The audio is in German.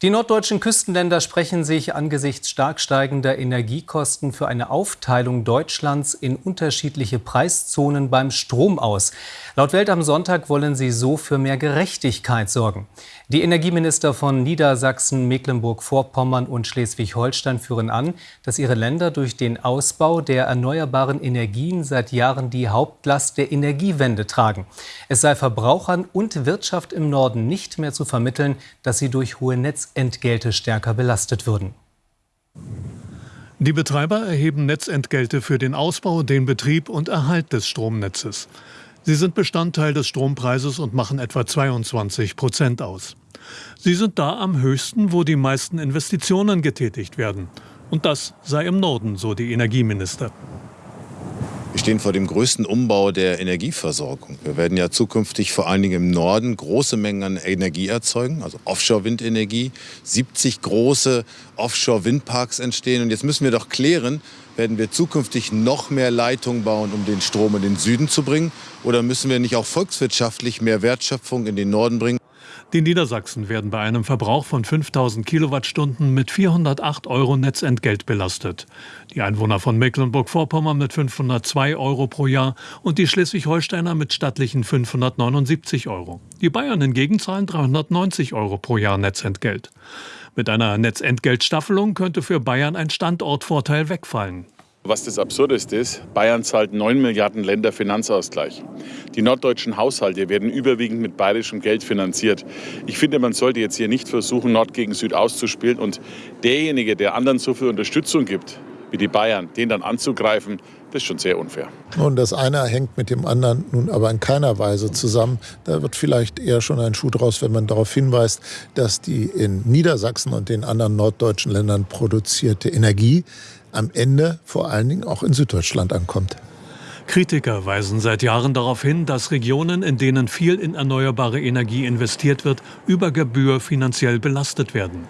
Die norddeutschen Küstenländer sprechen sich angesichts stark steigender Energiekosten für eine Aufteilung Deutschlands in unterschiedliche Preiszonen beim Strom aus. Laut Welt am Sonntag wollen sie so für mehr Gerechtigkeit sorgen. Die Energieminister von Niedersachsen, Mecklenburg-Vorpommern und Schleswig-Holstein führen an, dass ihre Länder durch den Ausbau der erneuerbaren Energien seit Jahren die Hauptlast der Energiewende tragen. Es sei Verbrauchern und Wirtschaft im Norden nicht mehr zu vermitteln, dass sie durch hohe Netz Netzentgelte stärker belastet würden. Die Betreiber erheben Netzentgelte für den Ausbau, den Betrieb und Erhalt des Stromnetzes. Sie sind Bestandteil des Strompreises und machen etwa 22 Prozent aus. Sie sind da am höchsten, wo die meisten Investitionen getätigt werden. Und das sei im Norden, so die Energieminister. Wir stehen vor dem größten Umbau der Energieversorgung. Wir werden ja zukünftig vor allen Dingen im Norden große Mengen an Energie erzeugen, also Offshore-Windenergie. 70 große Offshore-Windparks entstehen. Und jetzt müssen wir doch klären, werden wir zukünftig noch mehr Leitungen bauen, um den Strom in den Süden zu bringen? Oder müssen wir nicht auch volkswirtschaftlich mehr Wertschöpfung in den Norden bringen? Die Niedersachsen werden bei einem Verbrauch von 5000 Kilowattstunden mit 408 Euro Netzentgelt belastet. Die Einwohner von Mecklenburg-Vorpommern mit 502 Euro pro Jahr und die Schleswig-Holsteiner mit stattlichen 579 Euro. Die Bayern hingegen zahlen 390 Euro pro Jahr Netzentgelt. Mit einer Netzentgeltstaffelung könnte für Bayern ein Standortvorteil wegfallen. Was das Absurdeste ist, Bayern zahlt 9 Milliarden Länderfinanzausgleich. Die norddeutschen Haushalte werden überwiegend mit bayerischem Geld finanziert. Ich finde, man sollte jetzt hier nicht versuchen, Nord gegen Süd auszuspielen und derjenige, der anderen so viel Unterstützung gibt, wie die Bayern, den dann anzugreifen, das ist schon sehr unfair. Und das eine hängt mit dem anderen nun aber in keiner Weise zusammen. Da wird vielleicht eher schon ein Schuh draus, wenn man darauf hinweist, dass die in Niedersachsen und den anderen norddeutschen Ländern produzierte Energie am Ende vor allen Dingen auch in Süddeutschland ankommt. Kritiker weisen seit Jahren darauf hin, dass Regionen, in denen viel in erneuerbare Energie investiert wird, über Gebühr finanziell belastet werden.